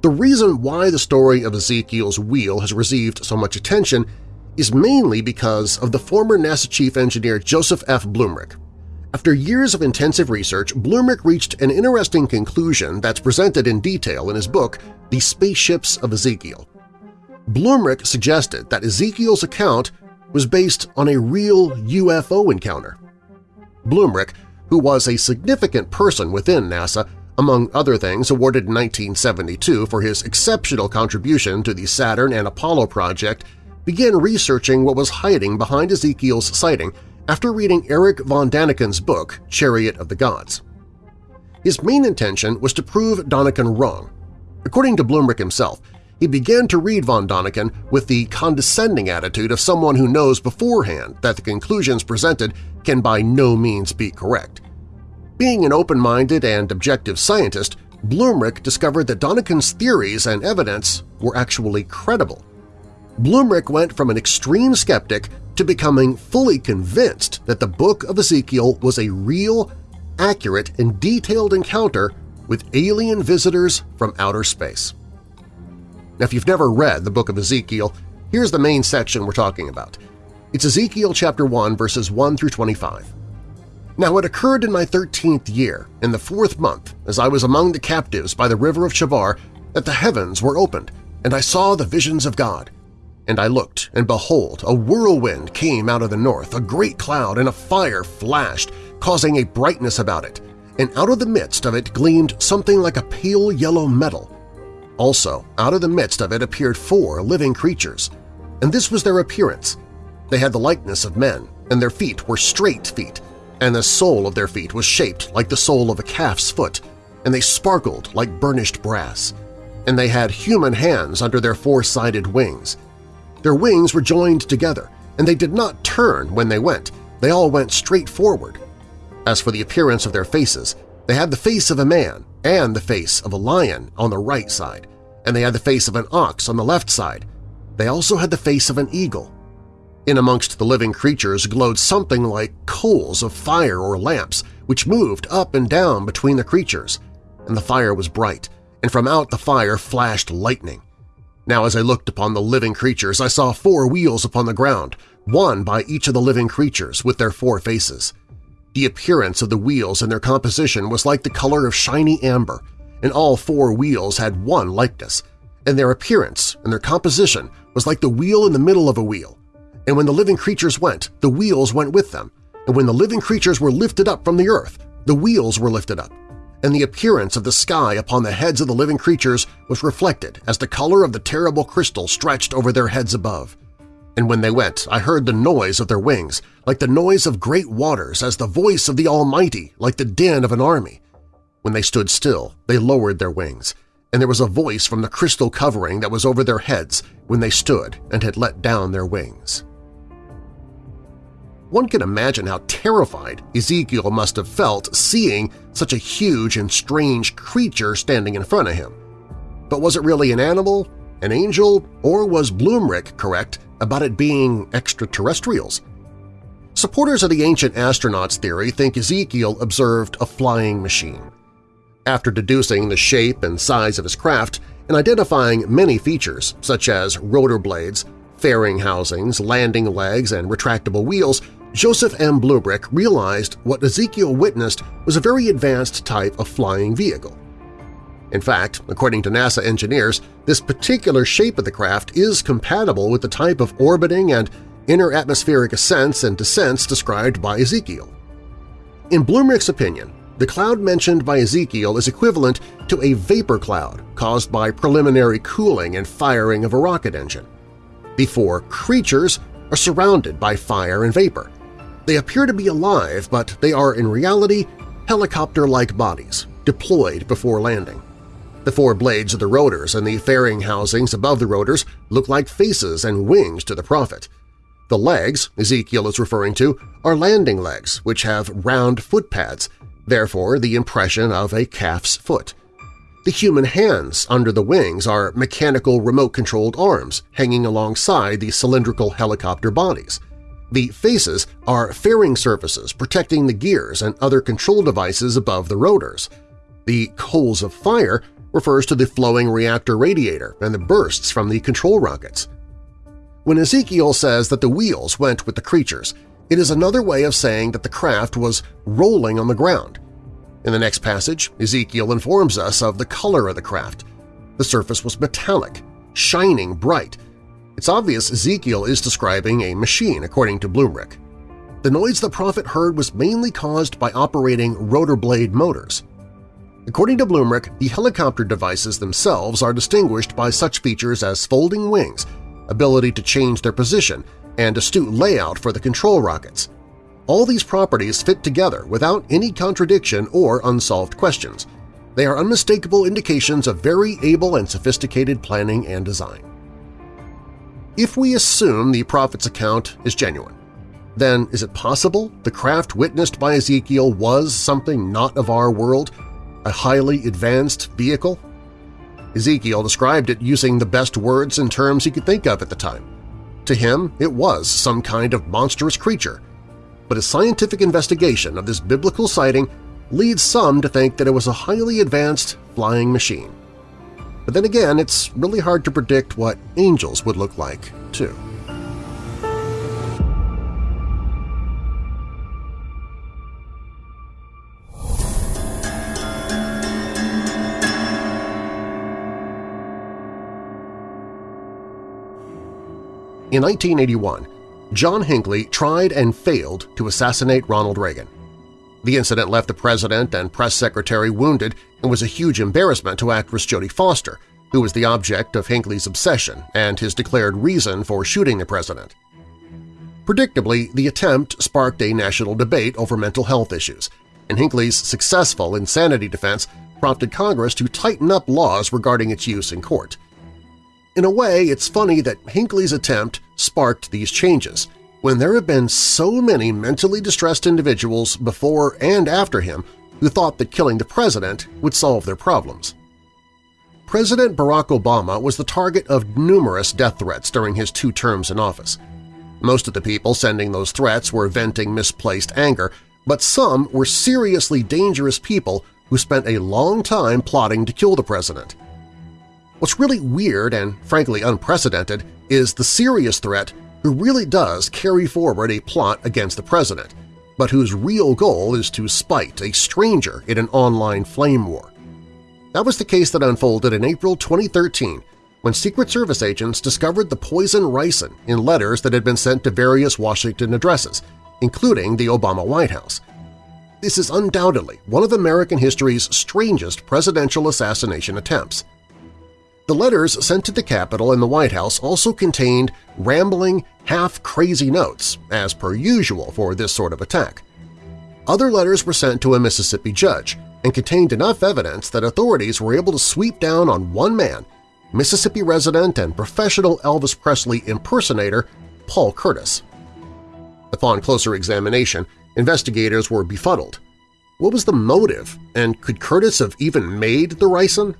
The reason why the story of Ezekiel's wheel has received so much attention is mainly because of the former NASA chief engineer Joseph F. Blumrich. After years of intensive research, Blumrich reached an interesting conclusion that's presented in detail in his book, The Spaceships of Ezekiel. Blumrich suggested that Ezekiel's account was based on a real UFO encounter. Blumrich, who was a significant person within NASA, among other things awarded in 1972 for his exceptional contribution to the Saturn and Apollo project began researching what was hiding behind Ezekiel's sighting after reading Erich von Daniken's book Chariot of the Gods. His main intention was to prove Daniken wrong. According to Blumrich himself, he began to read von Daniken with the condescending attitude of someone who knows beforehand that the conclusions presented can by no means be correct. Being an open-minded and objective scientist, Blumrich discovered that Daniken's theories and evidence were actually credible. Blumrich went from an extreme skeptic to becoming fully convinced that the Book of Ezekiel was a real, accurate, and detailed encounter with alien visitors from outer space. Now, if you've never read the Book of Ezekiel, here's the main section we're talking about. It's Ezekiel chapter 1, verses 1 through 25. Now it occurred in my thirteenth year, in the fourth month, as I was among the captives by the river of Chebar, that the heavens were opened, and I saw the visions of God. And I looked, and behold, a whirlwind came out of the north, a great cloud, and a fire flashed, causing a brightness about it, and out of the midst of it gleamed something like a pale yellow metal. Also, out of the midst of it appeared four living creatures, and this was their appearance. They had the likeness of men, and their feet were straight feet, and the sole of their feet was shaped like the sole of a calf's foot, and they sparkled like burnished brass. And they had human hands under their four-sided wings, their wings were joined together, and they did not turn when they went, they all went straight forward. As for the appearance of their faces, they had the face of a man and the face of a lion on the right side, and they had the face of an ox on the left side. They also had the face of an eagle. In amongst the living creatures glowed something like coals of fire or lamps, which moved up and down between the creatures, and the fire was bright, and from out the fire flashed lightning. Now as I looked upon the living creatures, I saw four wheels upon the ground, one by each of the living creatures with their four faces. The appearance of the wheels and their composition was like the color of shiny amber, and all four wheels had one likeness, and their appearance and their composition was like the wheel in the middle of a wheel. And when the living creatures went, the wheels went with them, and when the living creatures were lifted up from the earth, the wheels were lifted up, and the appearance of the sky upon the heads of the living creatures was reflected as the color of the terrible crystal stretched over their heads above. And when they went, I heard the noise of their wings, like the noise of great waters, as the voice of the Almighty, like the din of an army. When they stood still, they lowered their wings, and there was a voice from the crystal covering that was over their heads when they stood and had let down their wings. One can imagine how terrified Ezekiel must have felt seeing such a huge and strange creature standing in front of him. But was it really an animal, an angel, or was Blumrich correct about it being extraterrestrials? Supporters of the ancient astronauts theory think Ezekiel observed a flying machine. After deducing the shape and size of his craft and identifying many features such as rotor blades, fairing housings, landing legs, and retractable wheels, Joseph F. Blumrich realized what Ezekiel witnessed was a very advanced type of flying vehicle. In fact, according to NASA engineers, this particular shape of the craft is compatible with the type of orbiting and inner atmospheric ascents and descents described by Ezekiel. In Blumrich's opinion, the cloud mentioned by Ezekiel is equivalent to a vapor cloud caused by preliminary cooling and firing of a rocket engine. The four creatures are surrounded by fire and vapor, they appear to be alive, but they are in reality helicopter-like bodies, deployed before landing. The four blades of the rotors and the fairing housings above the rotors look like faces and wings to the prophet. The legs Ezekiel is referring to are landing legs, which have round foot pads, therefore the impression of a calf's foot. The human hands under the wings are mechanical remote-controlled arms hanging alongside the cylindrical helicopter bodies. The faces are fairing surfaces protecting the gears and other control devices above the rotors. The coals of fire refers to the flowing reactor radiator and the bursts from the control rockets. When Ezekiel says that the wheels went with the creatures, it is another way of saying that the craft was rolling on the ground. In the next passage, Ezekiel informs us of the color of the craft. The surface was metallic, shining bright, it's obvious Ezekiel is describing a machine, according to Blumrich. The noise the prophet heard was mainly caused by operating rotor blade motors. According to Blumrich, the helicopter devices themselves are distinguished by such features as folding wings, ability to change their position, and astute layout for the control rockets. All these properties fit together without any contradiction or unsolved questions. They are unmistakable indications of very able and sophisticated planning and design. If we assume the prophet's account is genuine, then is it possible the craft witnessed by Ezekiel was something not of our world, a highly advanced vehicle? Ezekiel described it using the best words and terms he could think of at the time. To him, it was some kind of monstrous creature, but a scientific investigation of this biblical sighting leads some to think that it was a highly advanced flying machine. But then again, it's really hard to predict what angels would look like, too. In 1981, John Hinckley tried and failed to assassinate Ronald Reagan. The incident left the president and press secretary wounded and was a huge embarrassment to actress Jodie Foster, who was the object of Hinckley's obsession and his declared reason for shooting the president. Predictably, the attempt sparked a national debate over mental health issues, and Hinckley's successful insanity defense prompted Congress to tighten up laws regarding its use in court. In a way, it's funny that Hinckley's attempt sparked these changes – when there have been so many mentally distressed individuals before and after him who thought that killing the president would solve their problems. President Barack Obama was the target of numerous death threats during his two terms in office. Most of the people sending those threats were venting misplaced anger, but some were seriously dangerous people who spent a long time plotting to kill the president. What's really weird and frankly unprecedented is the serious threat who really does carry forward a plot against the president, but whose real goal is to spite a stranger in an online flame war. That was the case that unfolded in April 2013 when Secret Service agents discovered the poison ricin in letters that had been sent to various Washington addresses, including the Obama White House. This is undoubtedly one of American history's strangest presidential assassination attempts. The letters sent to the Capitol and the White House also contained rambling, half-crazy notes, as per usual for this sort of attack. Other letters were sent to a Mississippi judge and contained enough evidence that authorities were able to sweep down on one man, Mississippi resident and professional Elvis Presley impersonator Paul Curtis. Upon closer examination, investigators were befuddled. What was the motive, and could Curtis have even made the ricin?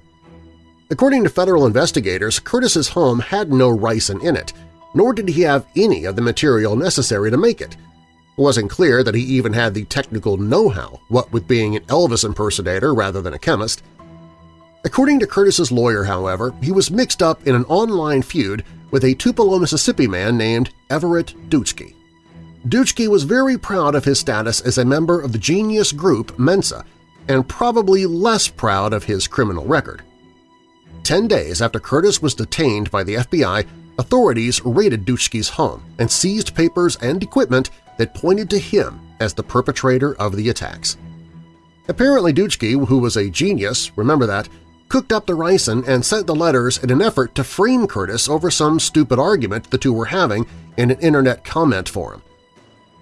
According to federal investigators, Curtis's home had no ricin in it, nor did he have any of the material necessary to make it. It wasn't clear that he even had the technical know-how, what with being an Elvis impersonator rather than a chemist. According to Curtis's lawyer, however, he was mixed up in an online feud with a Tupelo, Mississippi man named Everett Dutschke. Dutschke was very proud of his status as a member of the genius group Mensa and probably less proud of his criminal record. Ten days after Curtis was detained by the FBI, authorities raided Dutschke's home and seized papers and equipment that pointed to him as the perpetrator of the attacks. Apparently Dutschke, who was a genius, remember that, cooked up the ricin and sent the letters in an effort to frame Curtis over some stupid argument the two were having in an internet comment forum.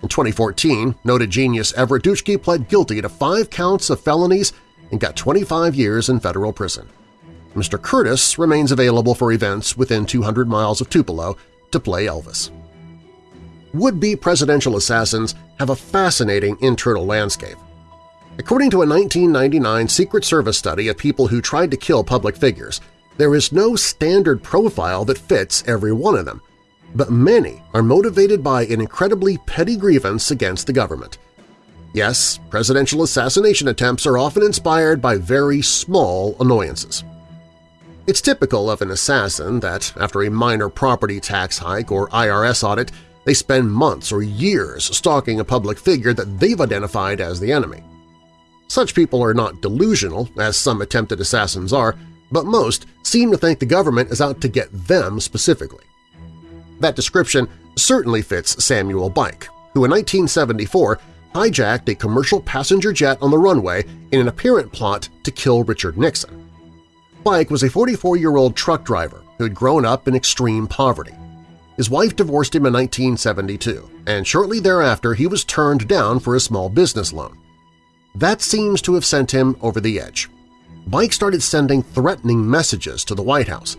In 2014, noted genius Everett Dutschke pled guilty to five counts of felonies and got 25 years in federal prison. Mr. Curtis remains available for events within 200 miles of Tupelo to play Elvis. Would-be presidential assassins have a fascinating internal landscape. According to a 1999 Secret Service study of people who tried to kill public figures, there is no standard profile that fits every one of them, but many are motivated by an incredibly petty grievance against the government. Yes, presidential assassination attempts are often inspired by very small annoyances. It's typical of an assassin that, after a minor property tax hike or IRS audit, they spend months or years stalking a public figure that they've identified as the enemy. Such people are not delusional, as some attempted assassins are, but most seem to think the government is out to get them specifically. That description certainly fits Samuel Byck, who in 1974 hijacked a commercial passenger jet on the runway in an apparent plot to kill Richard Nixon. Byck was a 44-year-old truck driver who had grown up in extreme poverty. His wife divorced him in 1972, and shortly thereafter he was turned down for a small business loan. That seems to have sent him over the edge. Byck started sending threatening messages to the White House,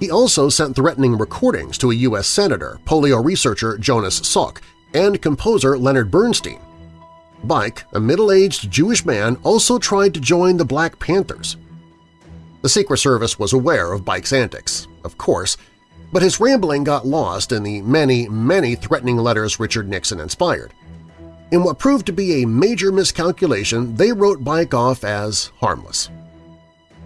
he also sent threatening recordings to a U.S. Senator, polio researcher Jonas Salk, and composer Leonard Bernstein. Byck, a middle-aged Jewish man, also tried to join the Black Panthers. The Secret Service was aware of Byck's antics, of course, but his rambling got lost in the many, many threatening letters Richard Nixon inspired. In what proved to be a major miscalculation, they wrote Byck off as harmless.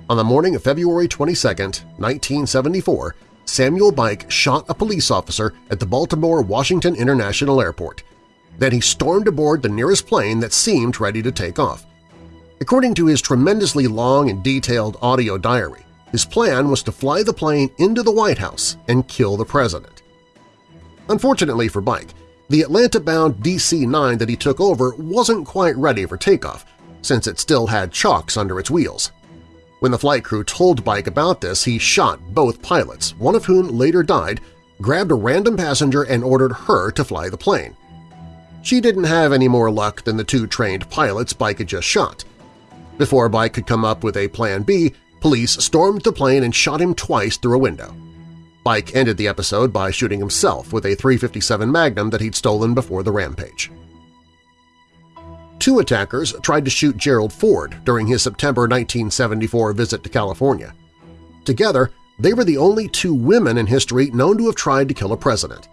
On the morning of February 22, 1974, Samuel Byck shot a police officer at the Baltimore-Washington International Airport. Then he stormed aboard the nearest plane that seemed ready to take off. According to his tremendously long and detailed audio diary, his plan was to fly the plane into the White House and kill the president. Unfortunately for Byck, the Atlanta-bound DC-9 that he took over wasn't quite ready for takeoff, since it still had chocks under its wheels. When the flight crew told Byck about this, he shot both pilots, one of whom later died, grabbed a random passenger and ordered her to fly the plane. She didn't have any more luck than the two trained pilots Byck had just shot. Before Byck could come up with a plan B, police stormed the plane and shot him twice through a window. Byck ended the episode by shooting himself with a 357 Magnum that he'd stolen before the rampage. Two attackers tried to shoot Gerald Ford during his September 1974 visit to California. Together, they were the only two women in history known to have tried to kill a president.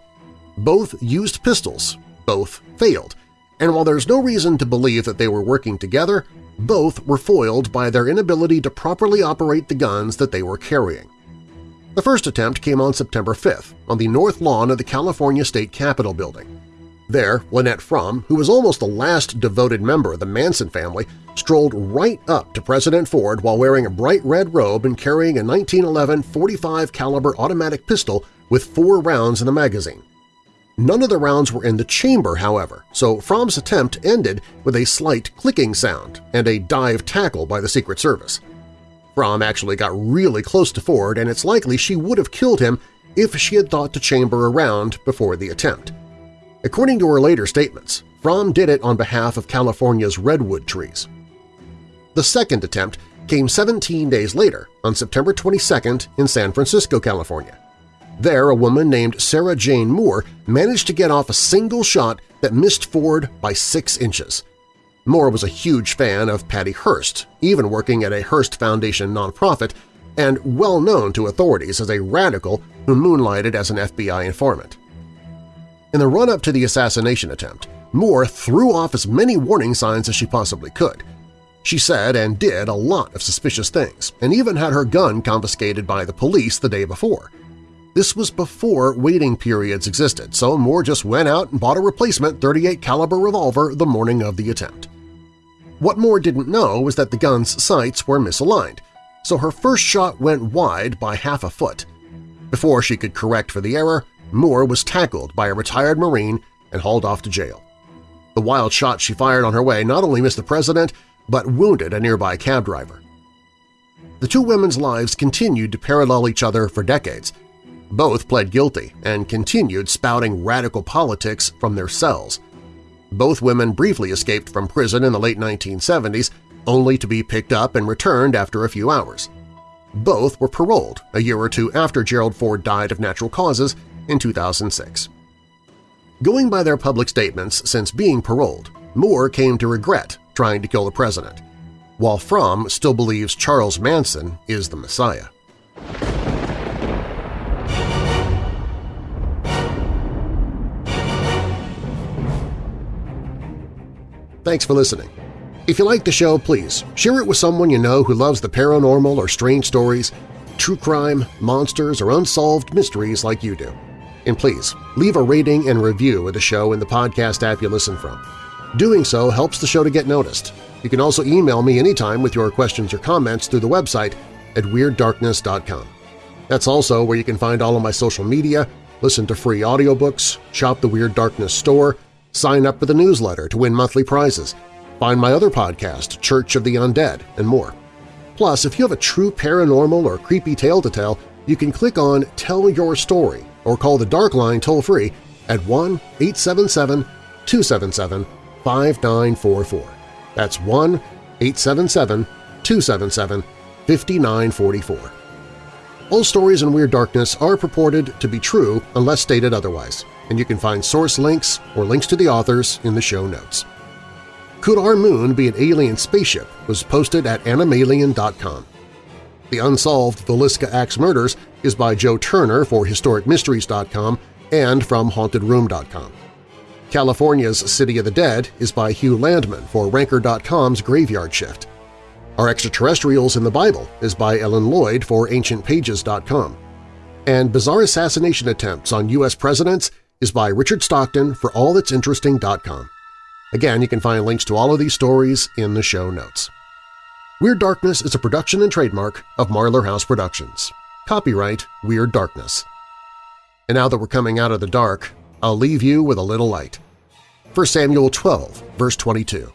Both used pistols, both failed, and while there's no reason to believe that they were working together, both were foiled by their inability to properly operate the guns that they were carrying. The first attempt came on September 5th on the north lawn of the California State Capitol building. There, Lynette Fromme, who was almost the last devoted member of the Manson family, strolled right up to President Ford while wearing a bright red robe and carrying a 1911 45 caliber automatic pistol with four rounds in the magazine. None of the rounds were in the chamber, however, so Fromme's attempt ended with a slight clicking sound and a dive tackle by the Secret Service. Fromme actually got really close to Ford, and it's likely she would have killed him if she had thought to chamber a round before the attempt. According to her later statements, Fromme did it on behalf of California's redwood trees. The second attempt came 17 days later, on September 22nd in San Francisco, California. There, a woman named Sarah Jane Moore managed to get off a single shot that missed Ford by six inches. Moore was a huge fan of Patty Hearst, even working at a Hearst Foundation nonprofit, and well known to authorities as a radical who moonlighted as an FBI informant. In the run-up to the assassination attempt, Moore threw off as many warning signs as she possibly could. She said and did a lot of suspicious things, and even had her gun confiscated by the police the day before. This was before waiting periods existed, so Moore just went out and bought a replacement 38 caliber revolver the morning of the attempt. What Moore didn't know was that the gun's sights were misaligned, so her first shot went wide by half a foot. Before she could correct for the error, Moore was tackled by a retired Marine and hauled off to jail. The wild shot she fired on her way not only missed the president, but wounded a nearby cab driver. The two women's lives continued to parallel each other for decades, both pled guilty and continued spouting radical politics from their cells. Both women briefly escaped from prison in the late 1970s, only to be picked up and returned after a few hours. Both were paroled a year or two after Gerald Ford died of natural causes in 2006. Going by their public statements since being paroled, Moore came to regret trying to kill the president, while Fromme still believes Charles Manson is the Messiah. Thanks for listening. If you like the show, please share it with someone you know who loves the paranormal or strange stories, true crime, monsters, or unsolved mysteries like you do. And please, leave a rating and review of the show in the podcast app you listen from. Doing so helps the show to get noticed. You can also email me anytime with your questions or comments through the website at WeirdDarkness.com. That's also where you can find all of my social media, listen to free audiobooks, shop the Weird Darkness store, sign up for the newsletter to win monthly prizes, find my other podcast, Church of the Undead, and more. Plus, if you have a true paranormal or creepy tale to tell, you can click on Tell Your Story or call the Dark Line toll-free at 1-877-277-5944. That's 1-877-277-5944. All stories in Weird Darkness are purported to be true unless stated otherwise and you can find source links or links to the authors in the show notes. Could Our Moon Be an Alien Spaceship was posted at animalien.com. The unsolved Villisca Axe Murders is by Joe Turner for HistoricMysteries.com and from HauntedRoom.com. California's City of the Dead is by Hugh Landman for Ranker.com's Graveyard Shift. Our Extraterrestrials in the Bible is by Ellen Lloyd for AncientPages.com. And Bizarre Assassination Attempts on U.S. Presidents is by Richard Stockton for allthat'sinteresting.com. Again, you can find links to all of these stories in the show notes. Weird Darkness is a production and trademark of Marlar House Productions. Copyright Weird Darkness. And now that we're coming out of the dark, I'll leave you with a little light. 1 Samuel 12, verse 22.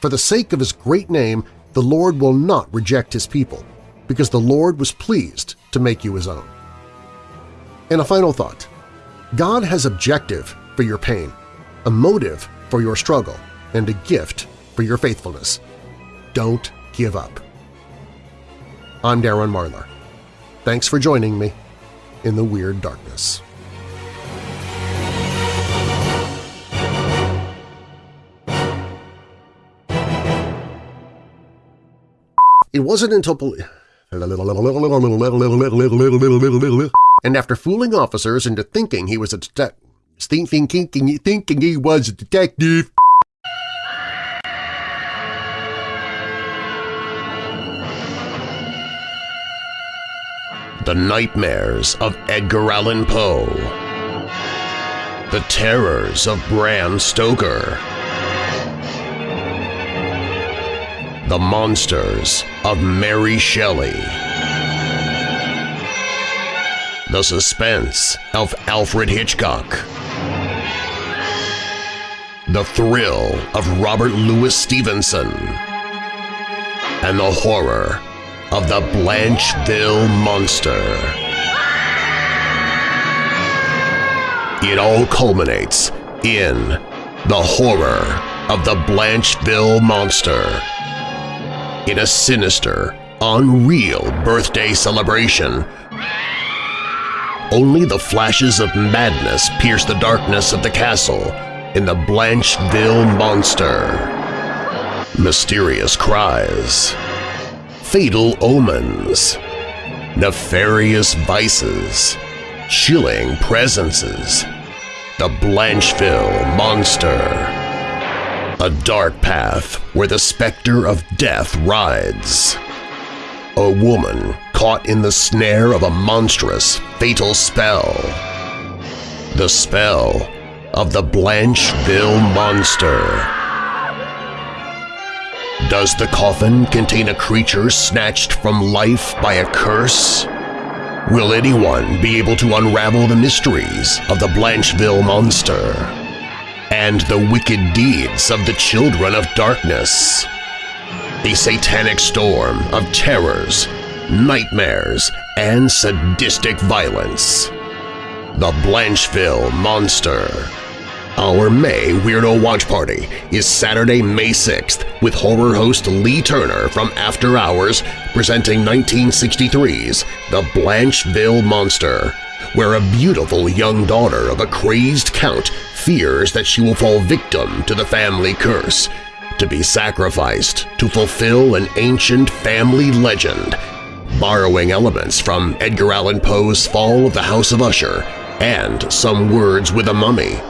For the sake of his great name, the Lord will not reject his people, because the Lord was pleased to make you his own. And a final thought. God has objective for your pain, a motive for your struggle, and a gift for your faithfulness. Don't give up. I'm Darren Marlar. Thanks for joining me in the Weird Darkness. It wasn't until and after fooling officers into thinking he was a detective, thinking, thinking, thinking he was a detective. The Nightmares of Edgar Allan Poe. The Terrors of Bram Stoker. The Monsters of Mary Shelley the Suspense of Alfred Hitchcock. the thrill of Robert Louis Stevenson, and the horror of the Blancheville Monster. It all culminates in the horror of the Blancheville Monster. In a sinister, unreal birthday celebration only the flashes of madness pierce the darkness of the castle in the Blancheville Monster. Mysterious cries, fatal omens, nefarious vices, chilling presences. The Blancheville Monster. A dark path where the specter of death rides. A woman caught in the snare of a monstrous, fatal spell. The spell of the Blancheville Monster. Does the coffin contain a creature snatched from life by a curse? Will anyone be able to unravel the mysteries of the Blancheville Monster and the wicked deeds of the Children of Darkness? A satanic storm of terrors nightmares, and sadistic violence. The Blancheville Monster Our May Weirdo Watch Party is Saturday, May 6th with horror host Lee Turner from After Hours presenting 1963's The Blancheville Monster, where a beautiful young daughter of a crazed count fears that she will fall victim to the family curse, to be sacrificed to fulfill an ancient family legend borrowing elements from Edgar Allan Poe's Fall of the House of Usher and Some Words with a Mummy.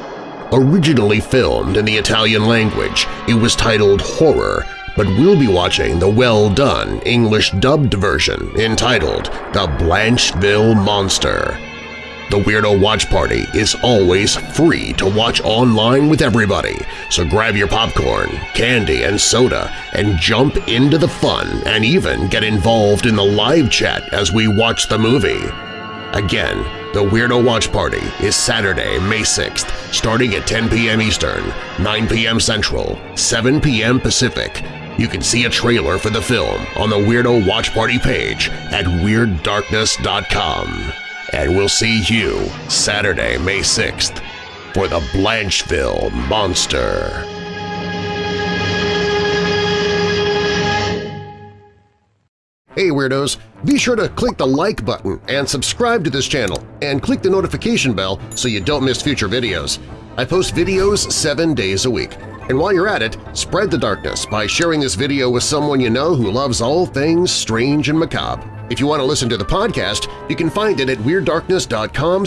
Originally filmed in the Italian language, it was titled Horror, but we'll be watching the well-done English-dubbed version entitled The Blancheville Monster. The Weirdo Watch Party is always free to watch online with everybody, so grab your popcorn, candy, and soda and jump into the fun and even get involved in the live chat as we watch the movie. Again, the Weirdo Watch Party is Saturday, May 6th, starting at 10 p.m. Eastern, 9 p.m. Central, 7 p.m. Pacific. You can see a trailer for the film on the Weirdo Watch Party page at WeirdDarkness.com and we'll see you Saturday, May 6th for the Blancheville Monster. Hey Weirdos! Be sure to click the like button and subscribe to this channel, and click the notification bell so you don't miss future videos. I post videos seven days a week. And while you're at it, spread the darkness by sharing this video with someone you know who loves all things strange and macabre. If you want to listen to the podcast, you can find it at WeirdDarkness.com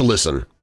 listen.